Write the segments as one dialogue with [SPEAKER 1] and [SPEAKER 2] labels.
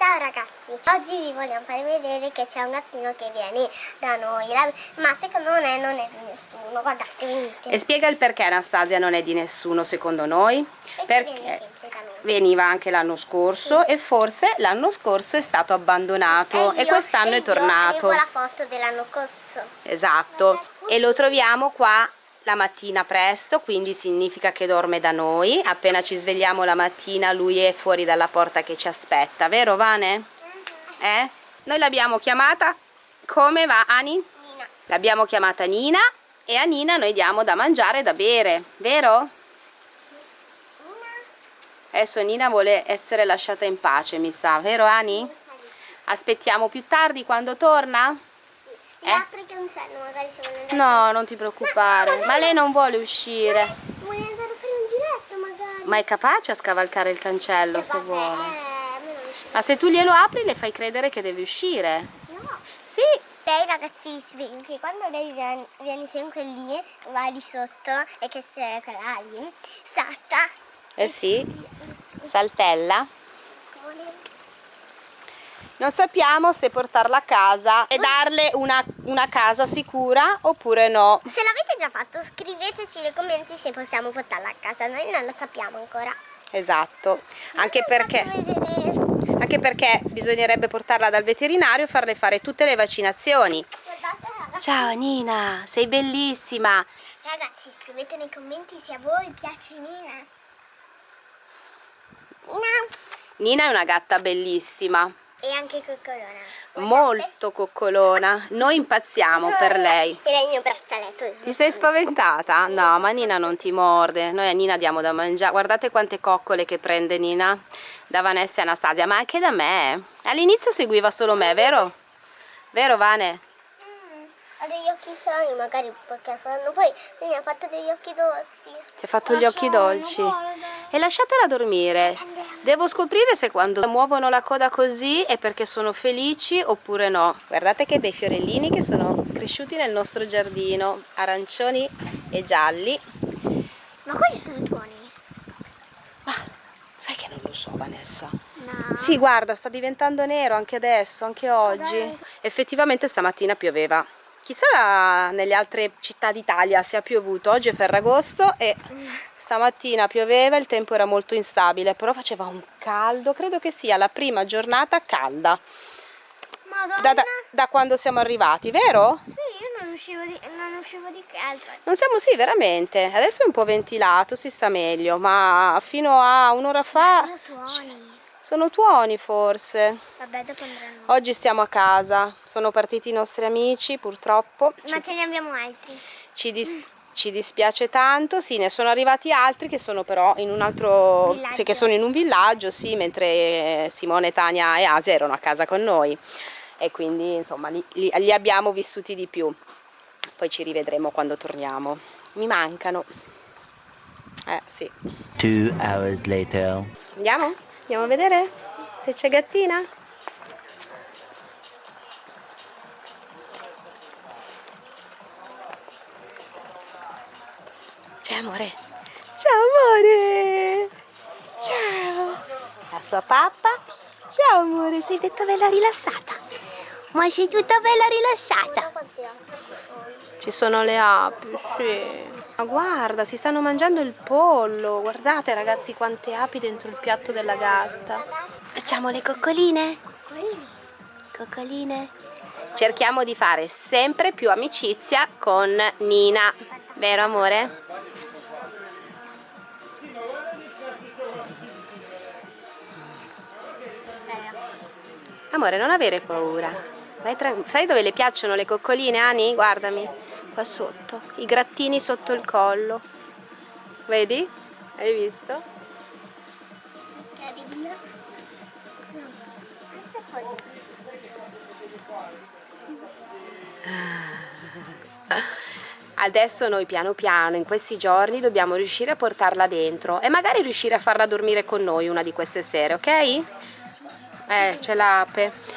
[SPEAKER 1] Ciao ragazzi, oggi vi vogliamo fare vedere che c'è un gattino che viene da noi, ma secondo me non è di nessuno, guardate, venite.
[SPEAKER 2] E spiega il perché Anastasia non è di nessuno secondo noi?
[SPEAKER 1] Perché noi.
[SPEAKER 2] veniva anche l'anno scorso e forse l'anno scorso è stato abbandonato e,
[SPEAKER 1] io-
[SPEAKER 2] quest'anno
[SPEAKER 1] e
[SPEAKER 2] è tornato.
[SPEAKER 1] Io avevo la foto dell'anno scorso.
[SPEAKER 2] Esatto, e lo troviamo qua la mattina presto, quindi significa che dorme da noi. Appena ci svegliamo la mattina lui è fuori dalla porta che ci aspetta, vero Vane? Eh? Noi l'abbiamo chiamata, come va Ani?
[SPEAKER 1] Nina,
[SPEAKER 2] L'abbiamo chiamata Nina e a Nina noi diamo da mangiare e da bere, vero? Adesso Nina vuole essere lasciata in pace, mi sa, vero Ani? Aspettiamo più tardi quando torna? Eh?
[SPEAKER 1] apri il cancello magari se vuole andare.
[SPEAKER 2] No, non ti preoccupare, ma lei non vuole uscire.
[SPEAKER 1] Vuoi andare a fare un giretto magari?
[SPEAKER 2] Ma è capace a scavalcare il cancello
[SPEAKER 1] Eh,
[SPEAKER 2] se
[SPEAKER 1] vabbè,
[SPEAKER 2] vuole.
[SPEAKER 1] Eh.
[SPEAKER 2] Ma se tu glielo apri le fai credere che deve uscire.
[SPEAKER 1] No.
[SPEAKER 2] Sì,
[SPEAKER 1] Lei ragazzi svegli che quando lei viene, viene sempre lì, va lì sotto e che c'è quella lì, salta.
[SPEAKER 2] eh sì, saltella. Non sappiamo se portarla a casa e darle una, una casa sicura oppure no.
[SPEAKER 1] Se l'avete già fatto scriveteci nei commenti se possiamo portarla a casa, noi non lo sappiamo ancora.
[SPEAKER 2] Esatto, anche perché, anche perché bisognerebbe portarla dal veterinario e farle fare tutte le vaccinazioni. Ciao Nina, sei bellissima.
[SPEAKER 1] Ragazzi scrivete nei commenti se a voi piace Nina. Nina
[SPEAKER 2] Nina è una gatta bellissima,
[SPEAKER 1] e anche Coccolona.
[SPEAKER 2] molto coccolona. Noi impazziamo per lei.
[SPEAKER 1] E lei il mio braccialetto.
[SPEAKER 2] Ti sei spaventata? No, ma Nina non ti morde. Noi a Nina diamo da mangiare. Guardate quante coccole che prende Nina da Vanessa e Anastasia, ma anche da me. All'inizio seguiva solo me, vero? Vero Vane?
[SPEAKER 1] Ha degli occhi strani magari perché saranno poi mi ha fatto degli occhi dolci.
[SPEAKER 2] Ti ha fatto gli occhi dolci. E lasciatela dormire. Devo scoprire se quando muovono la coda così è perché sono felici oppure no. Guardate che bei fiorellini che sono cresciuti nel nostro giardino, arancioni e gialli.
[SPEAKER 1] Ma questi sono tuoni?
[SPEAKER 2] Sai che non lo so Vanessa.
[SPEAKER 1] No.
[SPEAKER 2] Sì, guarda, sta diventando nero anche adesso, anche oggi. Effettivamente stamattina pioveva. Chissà nelle altre città d'Italia se ha piovuto. Oggi è Ferragosto e stamattina pioveva, il tempo era molto instabile, però faceva un caldo, credo che sia la prima giornata calda da, da- da quando siamo arrivati, vero?
[SPEAKER 1] Sì, io non uscivo di, non uscivo di casa.
[SPEAKER 2] Non siamo, sì, veramente. Adesso è un po' ventilato, si sta meglio, ma fino a un'ora fa
[SPEAKER 1] Sono tuoni.
[SPEAKER 2] forse.
[SPEAKER 1] Vabbè, dopo andranno.
[SPEAKER 2] Oggi stiamo a casa, sono partiti i nostri amici purtroppo,
[SPEAKER 1] Ma ce ne abbiamo altri.
[SPEAKER 2] ci, dis- ci dispiace tanto, sì ne sono arrivati altri che sono però in un altro,
[SPEAKER 1] Villaggio.
[SPEAKER 2] sì, che sono in un villaggio, sì, mentre Simone, Tania e Asia erano a casa con noi e quindi insomma li, li- li abbiamo vissuti di più, poi ci rivedremo quando torniamo, mi mancano, eh sì,
[SPEAKER 3] Two hours later.
[SPEAKER 2] andiamo? Andiamo a vedere se c'è gattina? Ciao amore. Ciao amore. Ciao. La sua pappa. Ciao amore, sei tutta bella rilassata.
[SPEAKER 1] Ma sei tutta bella rilassata.
[SPEAKER 2] Ci sono le api, sì. Ma guarda, si stanno mangiando il pollo. Guardate ragazzi quante api dentro il piatto della gatta. Facciamo le coccoline? Coccoline. Cerchiamo di fare sempre più amicizia con Nina. Vero amore? Amore, non avere paura. Sai dove le piacciono le coccoline, Ani? Guardami. Qua sotto. I grattini sotto il collo. Vedi? Hai visto?
[SPEAKER 1] Carina.
[SPEAKER 2] Adesso noi piano piano, in questi giorni, dobbiamo riuscire a portarla dentro e magari riuscire a farla dormire con noi una di queste sere, ok? Eh, c'è l'ape.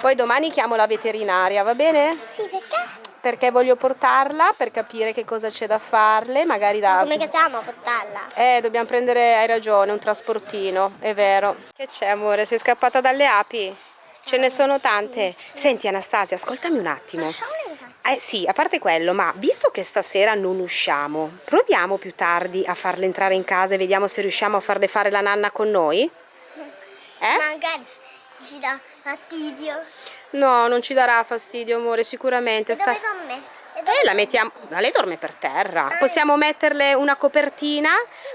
[SPEAKER 2] Poi domani chiamo la veterinaria, va bene?
[SPEAKER 1] Sì, perché?
[SPEAKER 2] perché voglio portarla per capire che cosa c'è da farle, magari da...
[SPEAKER 1] Come facciamo a portarla?
[SPEAKER 2] Eh, dobbiamo prendere, hai ragione, un trasportino, è vero. Che c'è amore, sei scappata dalle api? Ce ne sono tante. Senti Anastasia, ascoltami un attimo. Eh sì, a parte quello, ma visto che stasera non usciamo, proviamo più tardi a farle entrare in casa e vediamo se riusciamo a farle fare la nanna con noi? Eh?
[SPEAKER 1] Magari ci dà fastidio.
[SPEAKER 2] No, non ci darà fastidio, amore, sicuramente.
[SPEAKER 1] E
[SPEAKER 2] Sta...
[SPEAKER 1] dove dorme? E
[SPEAKER 2] Eh, la mettiamo. Ma lei dorme per terra. Possiamo metterle una copertina,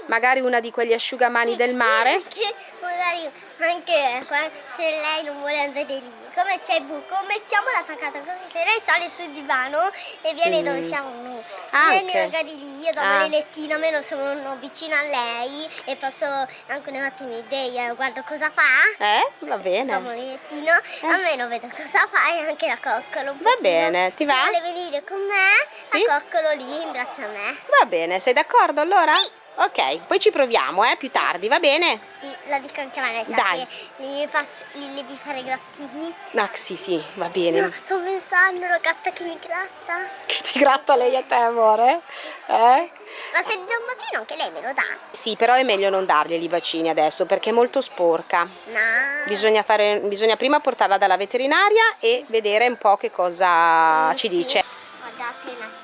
[SPEAKER 2] magari una di quegli asciugamani del mare.
[SPEAKER 1] Che magari anche se lei non vuole andare lì, come c'è il buco, mettiamola attaccata così se lei sale sul divano e viene dove siamo noi. Vieni
[SPEAKER 2] Anche.
[SPEAKER 1] magari lì, io dormo
[SPEAKER 2] Ah.
[SPEAKER 1] nel lettino, almeno sono vicino a lei e posso anche un attimo idea, guardo cosa fa.
[SPEAKER 2] Eh? Va bene.
[SPEAKER 1] Dormo nel lettino, almeno vedo cosa fa e anche la coccolo.
[SPEAKER 2] Va bene, ti
[SPEAKER 1] Se
[SPEAKER 2] va?
[SPEAKER 1] vuole venire con me,
[SPEAKER 2] Sì.
[SPEAKER 1] la coccolo lì in braccio a me.
[SPEAKER 2] Va bene, sei d'accordo allora?
[SPEAKER 1] Sì.
[SPEAKER 2] Ok, poi ci proviamo, eh, più tardi, va bene?
[SPEAKER 1] Sì, lo dico anche a Vanessa
[SPEAKER 2] Dai.
[SPEAKER 1] gli, faccio, gli devi fare grattini.
[SPEAKER 2] Ah, sì, sì, va bene.
[SPEAKER 1] Io sto pensando alla gatta che mi gratta.
[SPEAKER 2] Che ti gratta lei a te, amore? Eh?
[SPEAKER 1] Ma se do un bacino anche lei me lo dà.
[SPEAKER 2] Sì, però è meglio non darglieli i bacini adesso perché è molto sporca.
[SPEAKER 1] No.
[SPEAKER 2] Bisogna, fare, bisogna prima portarla dalla veterinaria e vedere un po' che cosa ci
[SPEAKER 1] Sì.
[SPEAKER 2] dice.
[SPEAKER 1] Guardate un attimo.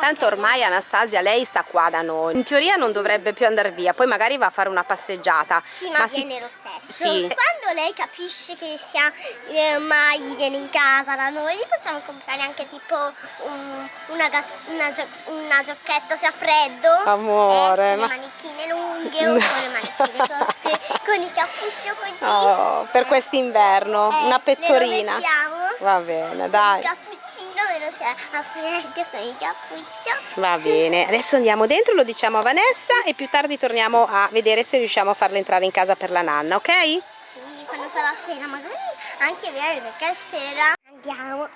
[SPEAKER 2] Tanto ormai Anastasia lei sta qua da noi. In teoria non dovrebbe più andare via, poi magari va a fare una passeggiata.
[SPEAKER 1] Sì, ma,
[SPEAKER 2] si-
[SPEAKER 1] viene lo stesso.
[SPEAKER 2] Sì.
[SPEAKER 1] Quando lei capisce che sia eh, mai viene in casa da noi, gli possiamo comprare anche tipo un- una, una gio- una giacchetta se ha freddo.
[SPEAKER 2] Amore,
[SPEAKER 1] eh, con
[SPEAKER 2] ma-
[SPEAKER 1] le manichine lunghe o con le manichine corte, con il cappuccio così.
[SPEAKER 2] Oh, per quest'inverno,
[SPEAKER 1] Eh,
[SPEAKER 2] una pettorina.
[SPEAKER 1] Le.
[SPEAKER 2] Va bene,
[SPEAKER 1] Il
[SPEAKER 2] dai.
[SPEAKER 1] cappuccino meno se ha freddo con il cappuccio.
[SPEAKER 2] Va bene, adesso andiamo dentro, lo diciamo a Vanessa e più tardi torniamo a vedere se riusciamo a farla entrare in casa per la nanna, ok?
[SPEAKER 1] Sì, quando sarà sera, magari anche bene perché sera andiamo.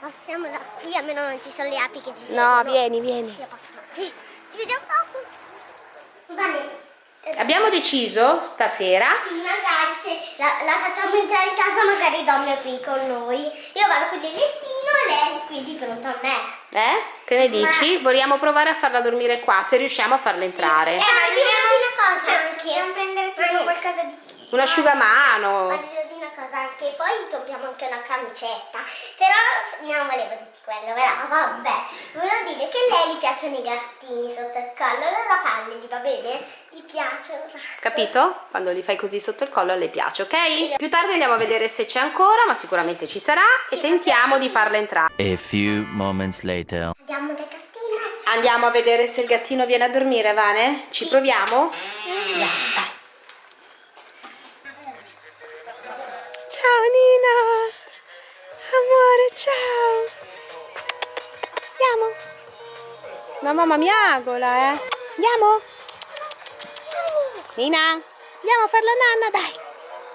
[SPEAKER 1] Passiamola qui, almeno non ci sono le api che ci
[SPEAKER 2] No,
[SPEAKER 1] seguono.
[SPEAKER 2] vieni, vieni.
[SPEAKER 1] Io passo qui. Ci vediamo dopo. Bene.
[SPEAKER 2] Abbiamo deciso stasera
[SPEAKER 1] Sì, magari se la, la facciamo entrare in casa magari dorme qui con noi. Io vado qui nel lettino e lei qui di fronte a me.
[SPEAKER 2] Eh? Che ne dici? Vogliamo provare a farla dormire qua, se riusciamo a farla entrare.
[SPEAKER 1] Eh, ma dire una cosa anche. Dobbiamo prendere tipo qualcosa di...
[SPEAKER 2] Un asciugamano.
[SPEAKER 1] Ma cosa anche, poi compriamo anche una camicetta. Però non volevo dirti quello, però vabbè. Volevo dire che a lei gli piacciono i gattini sotto il collo, allora falli, va bene? Gli piacciono.
[SPEAKER 2] Capito? Quando li fai così sotto il collo le piace, ok? Più tardi andiamo a vedere se c'è ancora, ma sicuramente ci sarà e tentiamo di farla entrare.
[SPEAKER 3] A few moments later.
[SPEAKER 1] Andiamo dal gattino.
[SPEAKER 2] Andiamo a vedere se il gattino viene a dormire, Vane? Ci proviamo? Dai, dai. Ciao Nina! Amore, ciao! Andiamo? La mamma miagola, eh! Andiamo? Nina? Andiamo a fare la nanna, dai!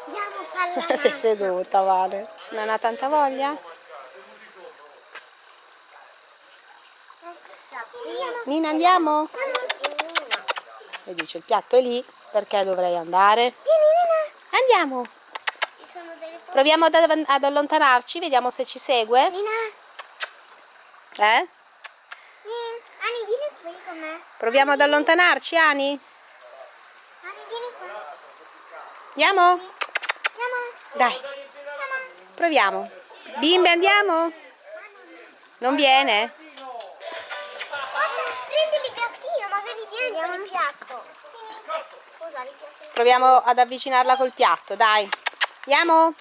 [SPEAKER 1] Andiamo a farla.
[SPEAKER 2] Sei seduta, Vane. Non ha tanta voglia? Nina, andiamo? E dice, il piatto è lì, perché dovrei andare? Andiamo!
[SPEAKER 1] Ci sono delle foto.
[SPEAKER 2] Proviamo ad, ad allontanarci, vediamo se ci segue.
[SPEAKER 1] Nina,
[SPEAKER 2] Eh?
[SPEAKER 1] Ani, vieni qui con me.
[SPEAKER 2] Proviamo ad allontanarci, Ani?
[SPEAKER 1] Ani, vieni qua.
[SPEAKER 2] Andiamo?
[SPEAKER 1] Andiamo.
[SPEAKER 2] Dai, proviamo. Bimbe, andiamo? Non viene?
[SPEAKER 1] Guarda, prendi il gattino, magari vieni con il piatto.
[SPEAKER 2] Proviamo ad avvicinarla col piatto, dai. Andiamo?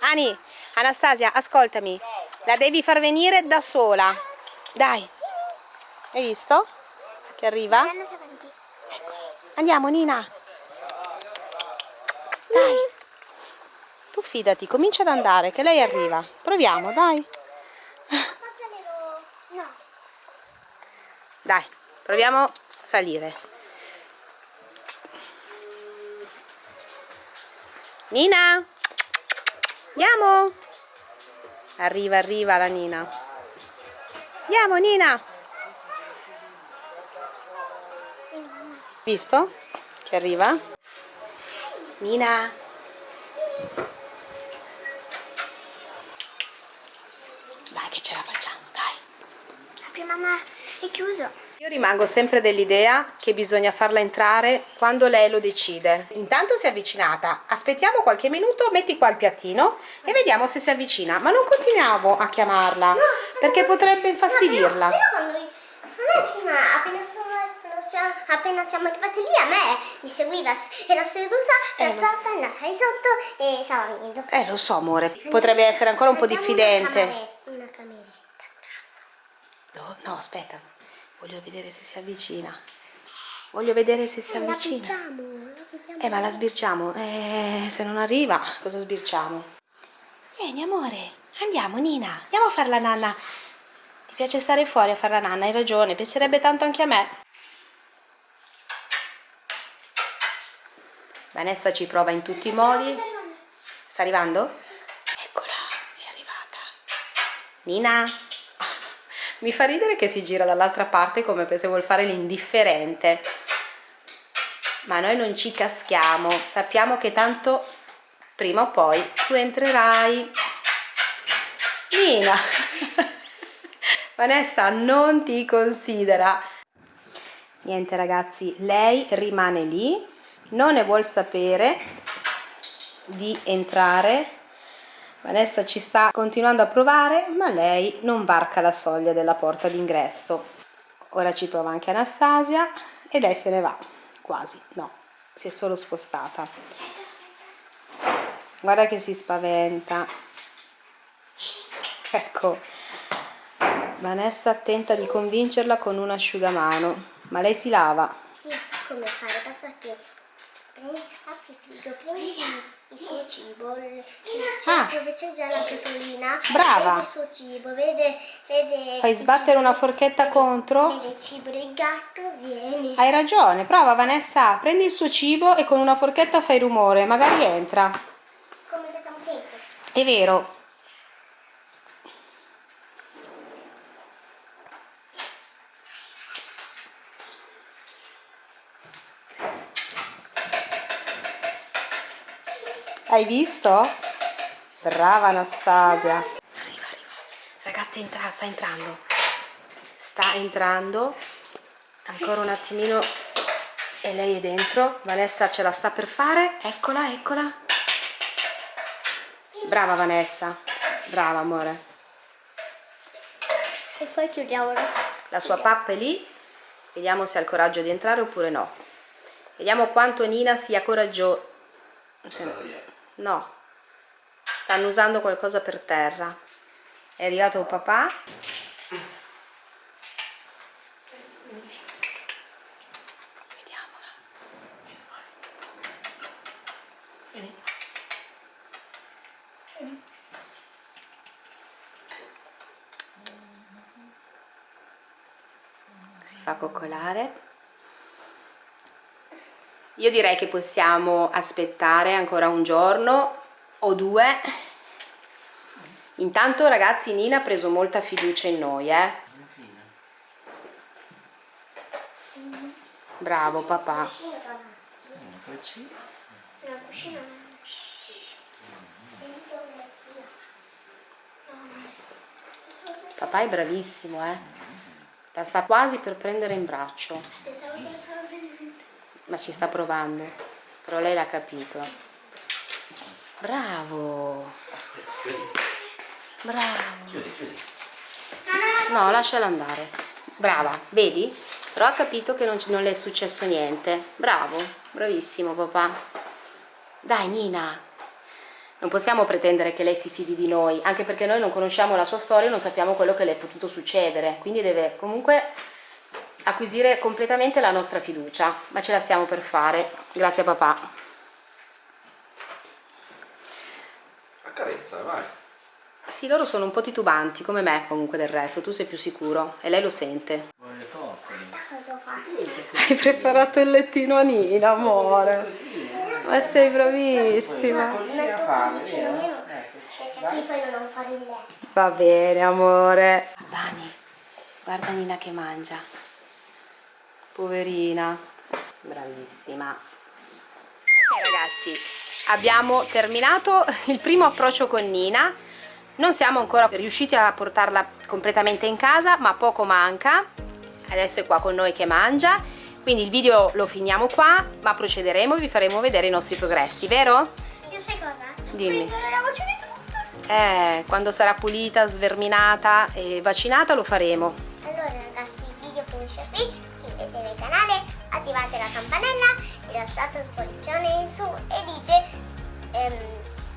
[SPEAKER 1] Ani,
[SPEAKER 2] Anastasia, ascoltami. La devi far venire da sola. Dai. Hai visto? Che arriva?
[SPEAKER 1] Andiamo avanti.
[SPEAKER 2] Andiamo, Nina. Dai. Tu fidati, comincia ad andare, che lei arriva. Proviamo, dai. Dai, proviamo a salire. Nina? Andiamo! Arriva, arriva la Nina. Andiamo Nina! Visto? Che arriva? Nina! Dai che ce la facciamo, dai!
[SPEAKER 1] Apri mamma, è chiuso!
[SPEAKER 2] Io rimango sempre dell'idea che bisogna farla entrare quando lei lo decide. Intanto si è avvicinata, aspettiamo qualche minuto, metti qua il piattino e vediamo se si avvicina. Ma non continuiamo a chiamarla perché potrebbe infastidirla.
[SPEAKER 1] No, però, però quando prima appena appena siamo arrivati lì a me mi seguiva era seduta si è
[SPEAKER 2] Eh,
[SPEAKER 1] stata andata di sotto e stava venendo
[SPEAKER 2] Eh, lo so, amore. Potrebbe essere ancora un po' diffidente.
[SPEAKER 1] una, camere- una cameretta a caso
[SPEAKER 2] No, no, aspetta. Voglio vedere se si avvicina. Voglio vedere se si
[SPEAKER 1] Eh, la
[SPEAKER 2] avvicina.
[SPEAKER 1] picciamo, la vediamo.
[SPEAKER 2] Eh, ma la sbirciamo. Eh, se non arriva, cosa sbirciamo? Vieni, amore. Andiamo, Nina. Andiamo a fare la nanna. Ti piace stare fuori a fare la nanna? Hai ragione. Piacerebbe tanto anche a me. Vanessa ci prova in tutti i modi. Sta arrivando? Eccola, è arrivata. Nina. Mi fa ridere che si gira dall'altra parte come se vuol fare l'indifferente. Ma noi non ci caschiamo, sappiamo che tanto prima o poi tu entrerai. Nina. Vanessa non ti considera. Niente ragazzi, lei rimane lì, non ne vuol sapere di entrare. Vanessa ci sta continuando a provare, ma lei non varca la soglia della porta d'ingresso. Ora ci prova anche Anastasia e lei se ne va, quasi, no, si è solo spostata. Guarda che si spaventa. Ecco, Vanessa tenta di convincerla con un asciugamano, ma lei si lava.
[SPEAKER 1] Io so come fare, basta che apri il frigo, prendi il suo cibo, il- c'è-
[SPEAKER 2] Ah.
[SPEAKER 1] dove c'è già la ciotolina,
[SPEAKER 2] Brava.
[SPEAKER 1] vede il suo cibo, vede, vede
[SPEAKER 2] Fai
[SPEAKER 1] il
[SPEAKER 2] sbattere una forchetta
[SPEAKER 1] vede-
[SPEAKER 2] contro.
[SPEAKER 1] Vede il cibo del gatto, vieni.
[SPEAKER 2] Hai ragione, prova Vanessa, prendi il suo cibo e con una forchetta fai rumore, magari entra.
[SPEAKER 1] Come facciamo sempre.
[SPEAKER 2] È vero. Hai visto? Brava Anastasia. Arriva, arriva. Ragazzi, entra, sta entrando. Sta entrando. Ancora un attimino e lei è dentro. Vanessa ce la sta per fare. Eccola, eccola. Brava Vanessa, brava amore.
[SPEAKER 1] E poi chiudiamolo.
[SPEAKER 2] La sua pappa è lì, vediamo se ha il coraggio di entrare oppure no. Vediamo quanto Nina sia coraggiosa. No, stanno usando qualcosa per terra. È arrivato papà. Vediamola. si fa coccolare. Io direi che possiamo aspettare ancora un giorno o due. Intanto ragazzi Nina ha preso molta fiducia in noi, eh. Bravo papà. Papà è bravissimo, eh. La sta quasi per prendere in braccio,
[SPEAKER 1] Pensavo che lo stavo prendendo.
[SPEAKER 2] Ma ci sta provando. Però lei l'ha capito. Bravo. Bravo. No, lasciala andare. Brava, vedi? Però ha capito che non, non le è successo niente. Bravo, bravissimo papà. Dai Nina, non possiamo pretendere che lei si fidi di noi, anche perché noi non conosciamo la sua storia non sappiamo quello che le è potuto succedere. Quindi deve comunque acquisire completamente la nostra fiducia, ma ce la stiamo per fare. Grazie a papà.
[SPEAKER 4] Accarezza, vai.
[SPEAKER 2] Sì, loro sono un po' titubanti, come me comunque del resto, tu sei più sicuro e lei lo sente. Hai preparato il lettino a Nina, amore. Ma sei bravissima.
[SPEAKER 1] Fare il letto.
[SPEAKER 2] Va bene, amore. Dani, guarda Nina che mangia. Poverina. Bravissima. Ok ragazzi, abbiamo terminato il primo approccio con Nina. Non siamo ancora riusciti a portarla completamente in casa, ma poco manca. Adesso è qua con noi che mangia. Quindi il video lo finiamo qua, ma procederemo e vi faremo vedere i nostri progressi, vero?
[SPEAKER 1] Io sai cosa?
[SPEAKER 2] Dimmi. Eh, quando sarà pulita, sverminata e vaccinata lo faremo.
[SPEAKER 1] Allora ragazzi, il video finisce qui canale, attivate la campanella e lasciate un spollicione in su e dite, ehm,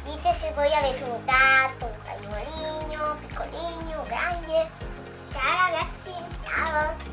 [SPEAKER 1] dite se voi avete un gatto, un cagnolino, piccolino, grande. Ciao ragazzi! Ciao!